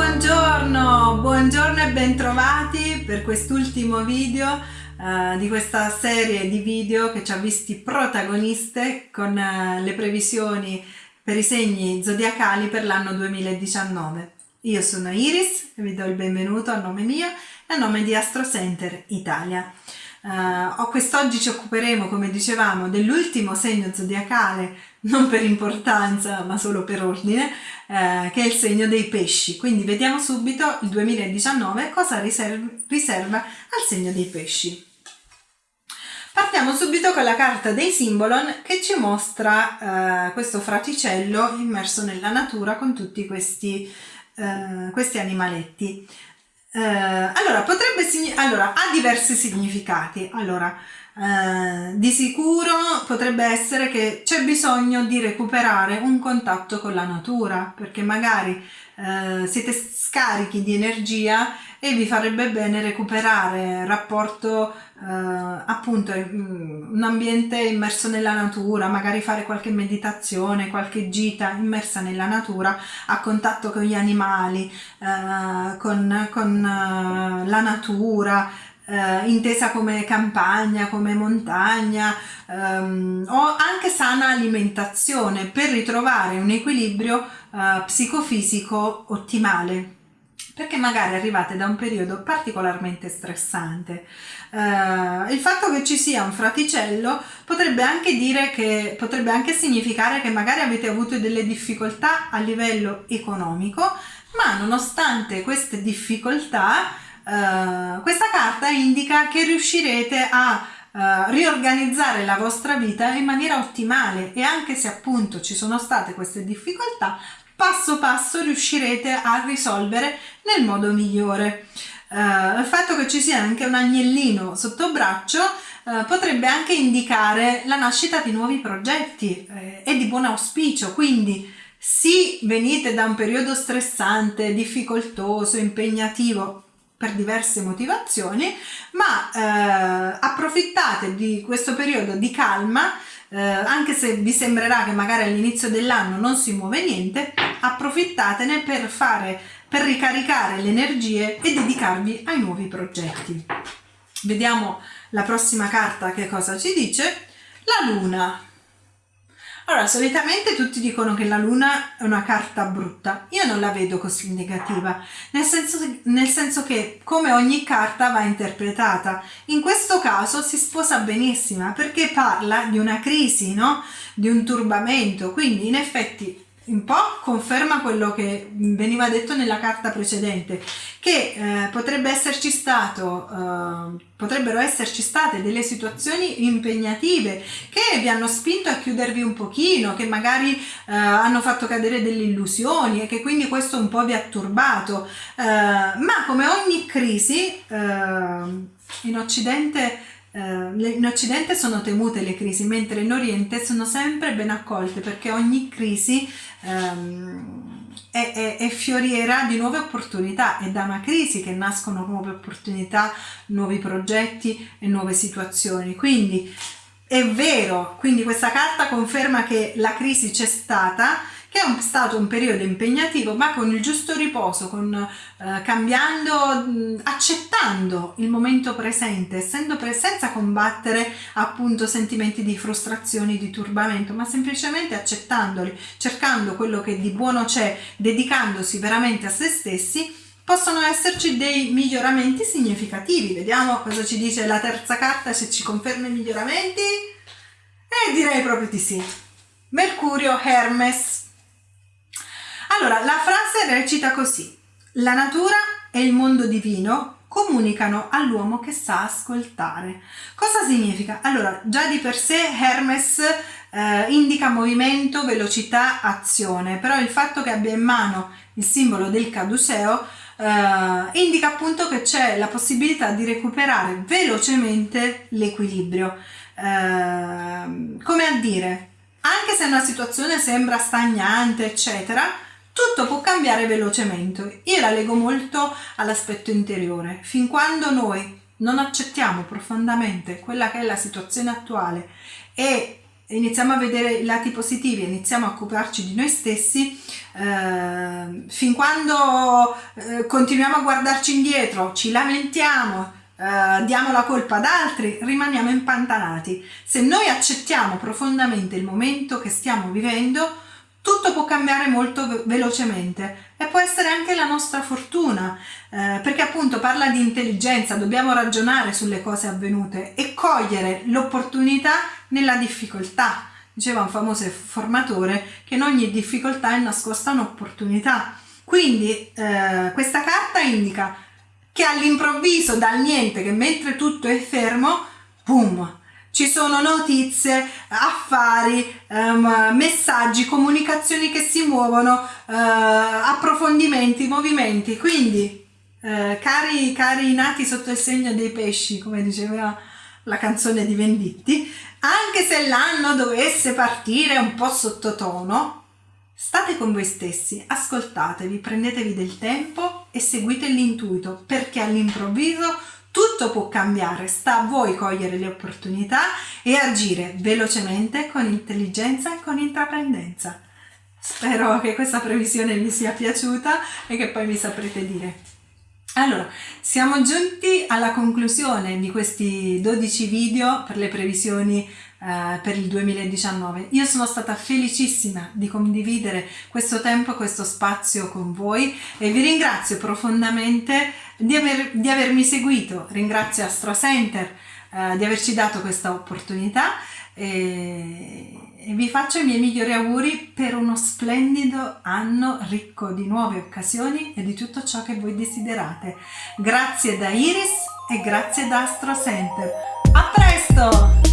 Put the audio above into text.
buongiorno, buongiorno e bentrovati per quest'ultimo video uh, di questa serie di video che ci ha visti protagoniste con uh, le previsioni per i segni zodiacali per l'anno 2019. Io sono Iris e vi do il benvenuto a nome mio e a nome di Astro Center Italia. Uh, quest'oggi ci occuperemo, come dicevamo, dell'ultimo segno zodiacale, non per importanza ma solo per ordine, uh, che è il segno dei pesci. Quindi vediamo subito il 2019 cosa riserva, riserva al segno dei pesci. Partiamo subito con la carta dei Simbolon che ci mostra uh, questo fraticello immerso nella natura con tutti questi, questi animaletti. Eh, allora, potrebbe, allora, ha diversi significati. Allora, eh, di sicuro potrebbe essere che c'è bisogno di recuperare un contatto con la natura, perché magari eh, siete scarichi di energia e vi farebbe bene recuperare rapporto eh, appunto un ambiente immerso nella natura, magari fare qualche meditazione, qualche gita immersa nella natura a contatto con gli animali, eh, con, con uh, la natura, eh, intesa come campagna, come montagna ehm, o anche sana alimentazione per ritrovare un equilibrio eh, psicofisico ottimale perché magari arrivate da un periodo particolarmente stressante. Uh, il fatto che ci sia un fraticello potrebbe anche dire che potrebbe anche significare che magari avete avuto delle difficoltà a livello economico, ma nonostante queste difficoltà Uh, questa carta indica che riuscirete a uh, riorganizzare la vostra vita in maniera ottimale e anche se appunto ci sono state queste difficoltà, passo passo riuscirete a risolvere nel modo migliore. Uh, il fatto che ci sia anche un agnellino sotto braccio uh, potrebbe anche indicare la nascita di nuovi progetti eh, e di buon auspicio, quindi sì, venite da un periodo stressante, difficoltoso, impegnativo, per diverse motivazioni, ma eh, approfittate di questo periodo di calma, eh, anche se vi sembrerà che magari all'inizio dell'anno non si muove niente, approfittatene per fare, per ricaricare le energie e dedicarvi ai nuovi progetti. Vediamo la prossima carta che cosa ci dice. La luna. Allora, solitamente tutti dicono che la luna è una carta brutta. Io non la vedo così negativa, nel senso, nel senso che come ogni carta va interpretata. In questo caso si sposa benissimo perché parla di una crisi, no? Di un turbamento, quindi in effetti un po' conferma quello che veniva detto nella carta precedente, che eh, potrebbe esserci stato, eh, potrebbero esserci state delle situazioni impegnative che vi hanno spinto a chiudervi un pochino, che magari eh, hanno fatto cadere delle illusioni e che quindi questo un po' vi ha turbato, eh, ma come ogni crisi eh, in Occidente in Occidente sono temute le crisi, mentre in Oriente sono sempre ben accolte perché ogni crisi um, è, è, è, fioriera di nuove opportunità, è da una crisi che nascono nuove opportunità, nuovi progetti e nuove situazioni. Quindi è vero, quindi questa carta conferma che la crisi c'è stata, che è stato un periodo impegnativo ma con il giusto riposo, con, eh, cambiando, accettando il momento presente, essendo pre senza combattere appunto sentimenti di frustrazione, di turbamento, ma semplicemente accettandoli, cercando quello che di buono c'è, dedicandosi veramente a se stessi, possono esserci dei miglioramenti significativi. Vediamo cosa ci dice la terza carta, se ci conferma i miglioramenti. E direi proprio di sì. Mercurio Hermes allora, la frase recita così. La natura e il mondo divino comunicano all'uomo che sa ascoltare. Cosa significa? Allora, già di per sé Hermes eh, indica movimento, velocità, azione, però il fatto che abbia in mano il simbolo del caduceo eh, indica appunto che c'è la possibilità di recuperare velocemente l'equilibrio. Eh, come a dire, anche se una situazione sembra stagnante, eccetera, tutto può cambiare velocemente. Io la leggo molto all'aspetto interiore. Fin quando noi non accettiamo profondamente quella che è la situazione attuale e iniziamo a vedere i lati positivi, iniziamo a occuparci di noi stessi, eh, fin quando eh, continuiamo a guardarci indietro, ci lamentiamo, eh, diamo la colpa ad altri, rimaniamo impantanati. Se noi accettiamo profondamente il momento che stiamo vivendo, tutto può cambiare molto velocemente e può essere anche la nostra fortuna, eh, perché appunto parla di intelligenza, dobbiamo ragionare sulle cose avvenute e cogliere l'opportunità nella difficoltà. Diceva un famoso formatore che in ogni difficoltà è nascosta un'opportunità. Quindi eh, questa carta indica che all'improvviso, dal niente, che mentre tutto è fermo, boom, ci sono notizie, affari, um, messaggi, comunicazioni che si muovono, uh, approfondimenti, movimenti. Quindi, uh, cari, cari nati sotto il segno dei pesci, come diceva la canzone di Venditti, anche se l'anno dovesse partire un po' sottotono, state con voi stessi, ascoltatevi, prendetevi del tempo e seguite l'intuito, perché all'improvviso tutto può cambiare, sta a voi cogliere le opportunità e agire velocemente con intelligenza e con intraprendenza. Spero che questa previsione vi sia piaciuta e che poi mi saprete dire. Allora, siamo giunti alla conclusione di questi 12 video per le previsioni eh, per il 2019. Io sono stata felicissima di condividere questo tempo, questo spazio con voi e vi ringrazio profondamente di, aver, di avermi seguito, ringrazio Astro Center eh, di averci dato questa opportunità e, e vi faccio i miei migliori auguri per uno splendido anno ricco di nuove occasioni e di tutto ciò che voi desiderate. Grazie da Iris e grazie da Astro Center. A presto!